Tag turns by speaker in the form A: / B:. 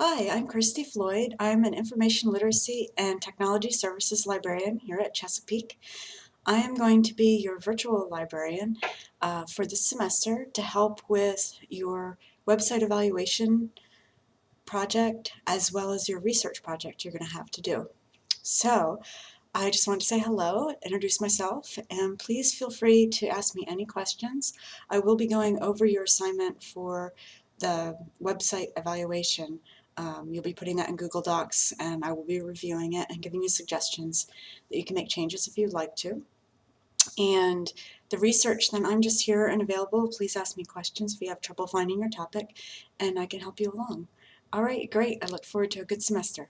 A: Hi, I'm Christy Floyd. I'm an Information Literacy and Technology Services Librarian here at Chesapeake. I am going to be your virtual librarian uh, for this semester to help with your website evaluation project as well as your research project you're going to have to do. So I just want to say hello, introduce myself, and please feel free to ask me any questions. I will be going over your assignment for the website evaluation. Um, you'll be putting that in Google Docs and I will be reviewing it and giving you suggestions that you can make changes if you'd like to. And the research, then I'm just here and available. Please ask me questions if you have trouble finding your topic and I can help you along. All right, great. I look forward to a good semester.